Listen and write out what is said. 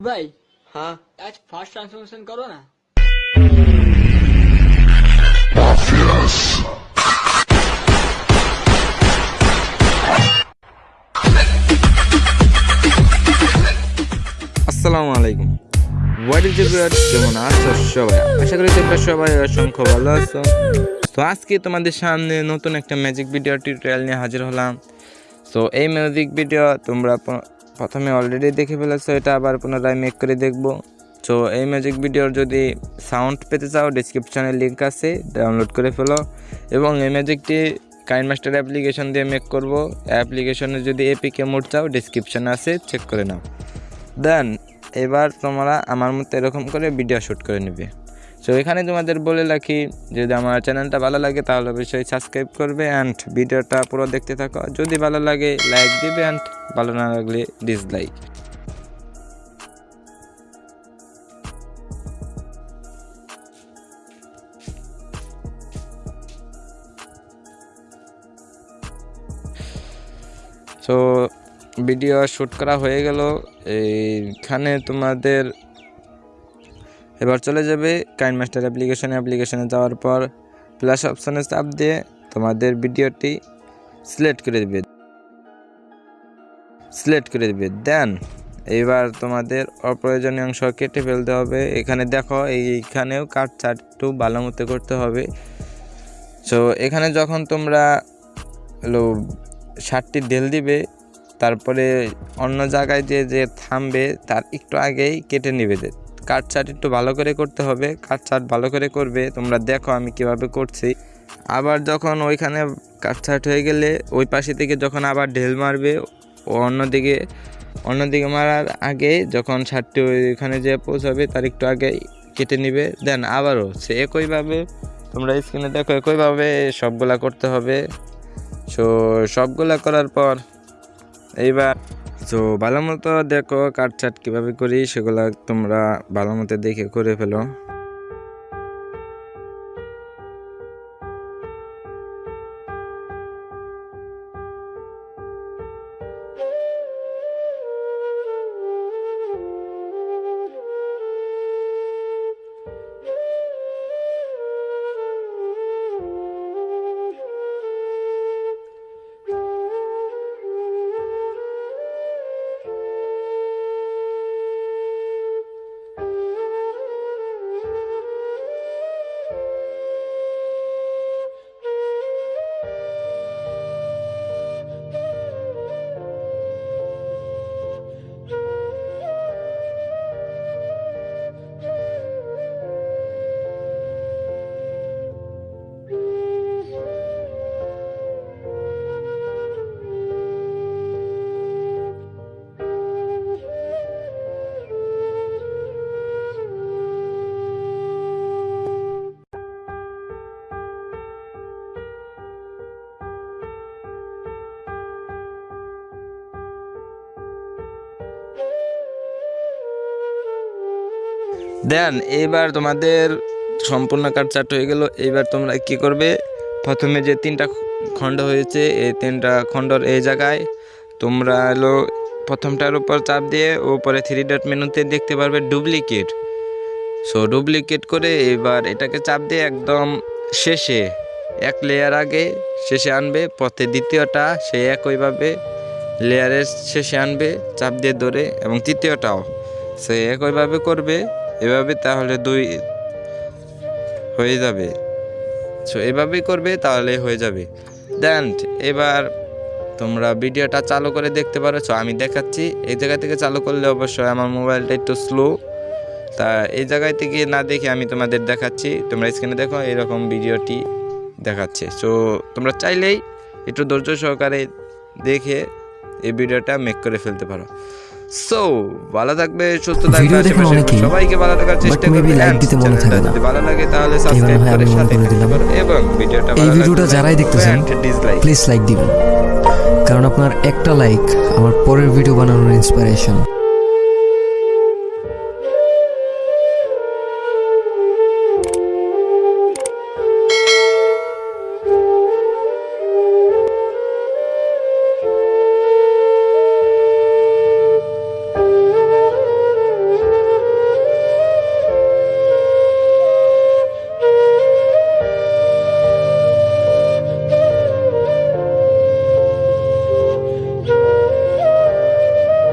ভাই হ্যাঁ আজ ফার্স্ট ট্রান্সফরমেশন করো না আসসালামু আলাইকুম। হোয়াট ইজ কেমন আছো সবাই। আশা করি তোমরা সবাই অসংখ্য ভালো আছো। তো আজকে তোমাদের সামনে নতুন একটা ম্যাজিক ভিডিও টিউটোরিয়াল নিয়ে হাজির হলাম। তো এই মিউজিক ভিডিও তোমরা প্রথমে অলরেডি দেখে ফেলেছো, এটা আবার পুনরায় মেক করে দেখব। তো এই ম্যাজিক ভিডিওর যদি সাউন্ড পেতে চাও ডিসক্রিপশনে লিঙ্ক আছে ডাউনলোড করে ফেলো। এবং এই ম্যাজিকটি কাইন মাস্টার অ্যাপ্লিকেশন দিয়ে মেক করব। অ্যাপ্লিকেশনে যদি এপিকে মোড চাও ডিসক্রিপশনে আছে চেক করে নাও। দেন এবার তোমরা আমার মতো এরকম করে ভিডিও শ্যুট করে নেবে। সো এখানে তোমাদের বলে রাখি, যদি আমার চ্যানেলটা ভালো লাগে, তাহলে অবশ্যই সাবস্ক্রাইব করবে অ্যান্ড ভিডিওটা পুরো দেখতে থাকো। যদি ভালো লাগে লাইক দিবে অ্যান্ড ভালো না লাগলে ডিসলাইক সো ভিডিও শ্যুট করা হয়ে গেল। এইখানে তোমাদের এবার চলে যাবে কাইন মাস্টার অ্যাপ্লিকেশনে অ্যাপ্লিকেশনে যাওয়ার পর প্লাস অপশানে চাপ দিয়ে তোমাদের ভিডিওটি সিলেক্ট করে দেবে। সিলেক্ট করে দেবে। দেন এবার তোমাদের অপ্রয়োজনীয় অংশ কেটে ফেলতে হবে। এখানে দেখো এইখানেও কাট চাট একটু ভালো মতো করতে হবে। সো এখানে যখন তোমরা হলো ষাটটি ঢেল দিবে, তারপরে অন্য জায়গায় যে যে থামবে, তার একটু আগেই কেটে নেবে। কাট চাট একটু ভালো করে করতে হবে। কাট চাট ভালো করে করবে, তোমরা দেখো আমি কীভাবে করছি। আবার যখন ওইখানে কাট চাট হয়ে গেলে ওই পাশে থেকে যখন আবার ঢেল মারবে ও অন্যদিকে অন্যদিকে মারার আগে যখন ছাদটি ওইখানে যে পৌঁছাবে, তার একটু আগে কেটে নিবে, দেন আবারও সে একইভাবে, তোমরা স্ক্রিনে দেখো একইভাবে সবগুলা করতে হবে। সো, সবগুলা করার পর এইবার তো ভালো মতো দেখো কাঠ চাট কীভাবে করি, সেগুলো তোমরা ভালো মতো দেখে করে ফেলো। দেন, এইবার তোমাদের সম্পূর্ণ কাট চাট হয়ে গেল। এইবার তোমরা কি করবে? প্রথমে যে তিনটা খণ্ড হয়েছে, এই তিনটা খণ্ডর এই জায়গায় তোমরা হলো প্রথমটার উপর চাপ দিয়ে ওপরে থ্রি ডট মেনুতে দেখতে পারবে ডুপ্লিকেট সো ডুপ্লিকেট করে এবার এটাকে চাপ দিয়ে একদম শেষে, এক লেয়ার আগে শেষে আনবে, পথে দ্বিতীয়টা সে একইভাবে লেয়ারের শেষে আনবে, চাপ দিয়ে ধরে এবং তৃতীয়টাও সে একইভাবে করবে। এভাবে তাহলে দুই হয়ে যাবে। সো এভাবেই করবে তাহলে হয়ে যাবে। দেন এবার তোমরা ভিডিওটা চালু করে দেখতে পারো। সো আমি দেখাচ্ছি। এই জায়গা থেকে চালু করলে অবশ্যই আমার মোবাইলটা একটু স্লো তা এই জায়গায় থেকে না দেখে আমি তোমাদের দেখাচ্ছি। তোমরা স্ক্রিনে দেখো, এরকম ভিডিওটি দেখাচ্ছে। সো তোমরা চাইলেই একটু ধৈর্য সহকারে দেখে এই ভিডিওটা মেক করে ফেলতে পারো। সো ভালো থাকবে সুস্থ থাকবে সবাইকে ভালো থাকার চেষ্টা করবে লাইক দিতে মনে থাকবে না। যদি ভালো লাগে তাহলে সাবস্ক্রাইব করে সাথে দিলাম। এবং ভিডিওটা এই ভিডিওটা যারাই দেখতেছেন প্লিজ লাইক দিবেন কারণ আপনার একটা লাইক আমার পরের ভিডিও বানানোর ইন্সপিরেশন